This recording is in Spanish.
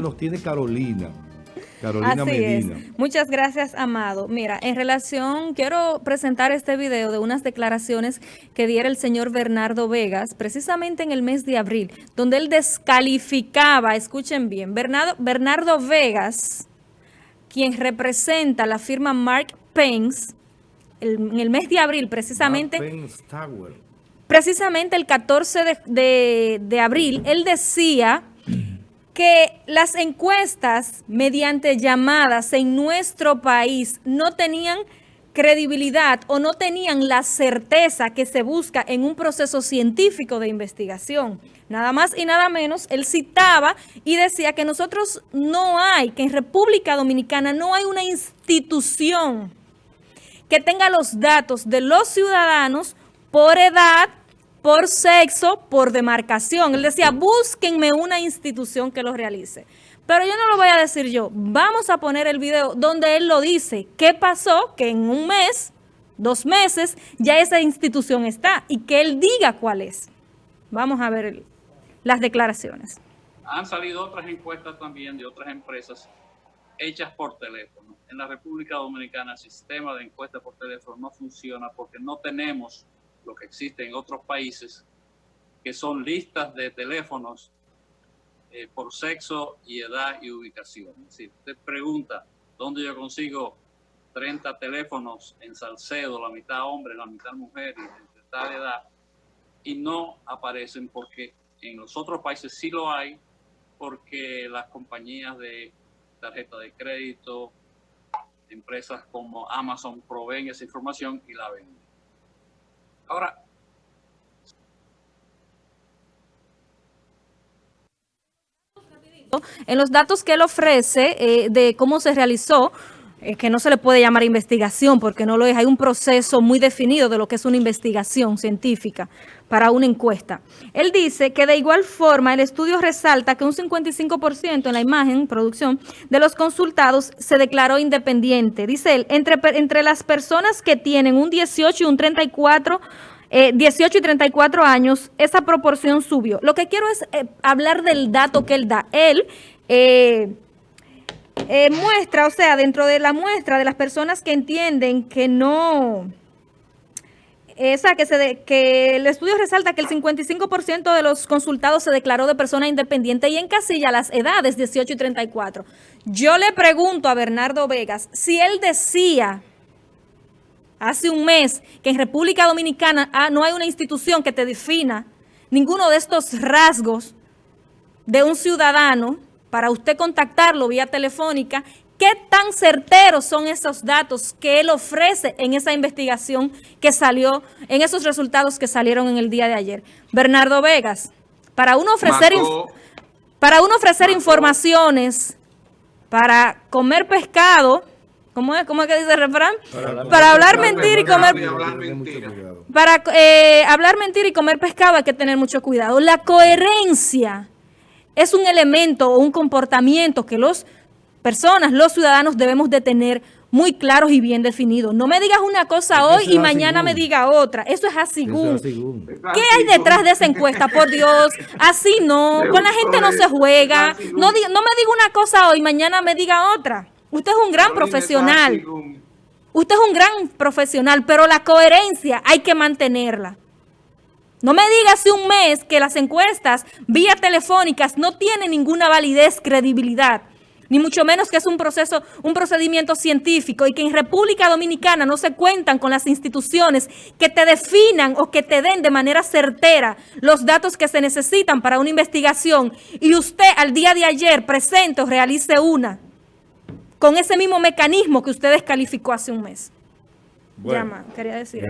nos tiene Carolina. Carolina Así Medina. Es. Muchas gracias, Amado. Mira, en relación, quiero presentar este video de unas declaraciones que diera el señor Bernardo Vegas, precisamente en el mes de abril, donde él descalificaba, escuchen bien, Bernardo, Bernardo Vegas, quien representa la firma Mark Pence, el, en el mes de abril, precisamente... Mark Pence Tower. Precisamente el 14 de, de, de abril, él decía que las encuestas mediante llamadas en nuestro país no tenían credibilidad o no tenían la certeza que se busca en un proceso científico de investigación. Nada más y nada menos, él citaba y decía que nosotros no hay, que en República Dominicana no hay una institución que tenga los datos de los ciudadanos por edad, por sexo, por demarcación. Él decía, búsquenme una institución que lo realice. Pero yo no lo voy a decir yo. Vamos a poner el video donde él lo dice. ¿Qué pasó? Que en un mes, dos meses, ya esa institución está y que él diga cuál es. Vamos a ver las declaraciones. Han salido otras encuestas también de otras empresas hechas por teléfono. En la República Dominicana el sistema de encuestas por teléfono no funciona porque no tenemos lo que existe en otros países, que son listas de teléfonos eh, por sexo y edad y ubicación. Si usted pregunta dónde yo consigo 30 teléfonos en Salcedo, la mitad hombre, la mitad mujer de tal edad, y no aparecen porque en los otros países sí lo hay, porque las compañías de tarjeta de crédito, empresas como Amazon proveen esa información y la venden. Ahora, en los datos que él ofrece eh, de cómo se realizó, eh, que no se le puede llamar investigación porque no lo es, hay un proceso muy definido de lo que es una investigación científica para una encuesta. Él dice que de igual forma el estudio resalta que un 55% en la imagen, producción, de los consultados se declaró independiente. Dice él, entre, entre las personas que tienen un 18 y un 34 eh, 18 y 34 años, esa proporción subió. Lo que quiero es eh, hablar del dato que él da. Él eh, eh, muestra, o sea, dentro de la muestra de las personas que entienden que no... Esa que, se de, que el estudio resalta que el 55% de los consultados se declaró de persona independiente y encasilla las edades 18 y 34. Yo le pregunto a Bernardo Vegas si él decía hace un mes que en República Dominicana ah, no hay una institución que te defina ninguno de estos rasgos de un ciudadano para usted contactarlo vía telefónica, ¿qué tan certeros son esos datos que él ofrece en esa investigación que salió, en esos resultados que salieron en el día de ayer? Bernardo Vegas, para uno ofrecer, para uno ofrecer informaciones, para comer pescado, ¿Cómo es? ¿Cómo es que dice el refrán? Para, para hablar mentira y comer... Para eh, hablar mentira y comer pescado hay que tener mucho cuidado. La coherencia es un elemento o un comportamiento que las personas, los ciudadanos debemos de tener muy claros y bien definidos. No me digas una cosa hoy y mañana me diga otra. Eso es así. ¿Qué hay detrás de esa encuesta? Por Dios, así no. Con la gente no se juega. No, no me diga una cosa hoy y mañana me diga otra. Usted es un gran profesional. Usted es un gran profesional, pero la coherencia hay que mantenerla. No me diga hace un mes que las encuestas vía telefónicas no tienen ninguna validez, credibilidad, ni mucho menos que es un proceso, un procedimiento científico y que en República Dominicana no se cuentan con las instituciones que te definan o que te den de manera certera los datos que se necesitan para una investigación y usted al día de ayer presente o realice una con ese mismo mecanismo que usted descalificó hace un mes. Bueno. Llama, quería decir.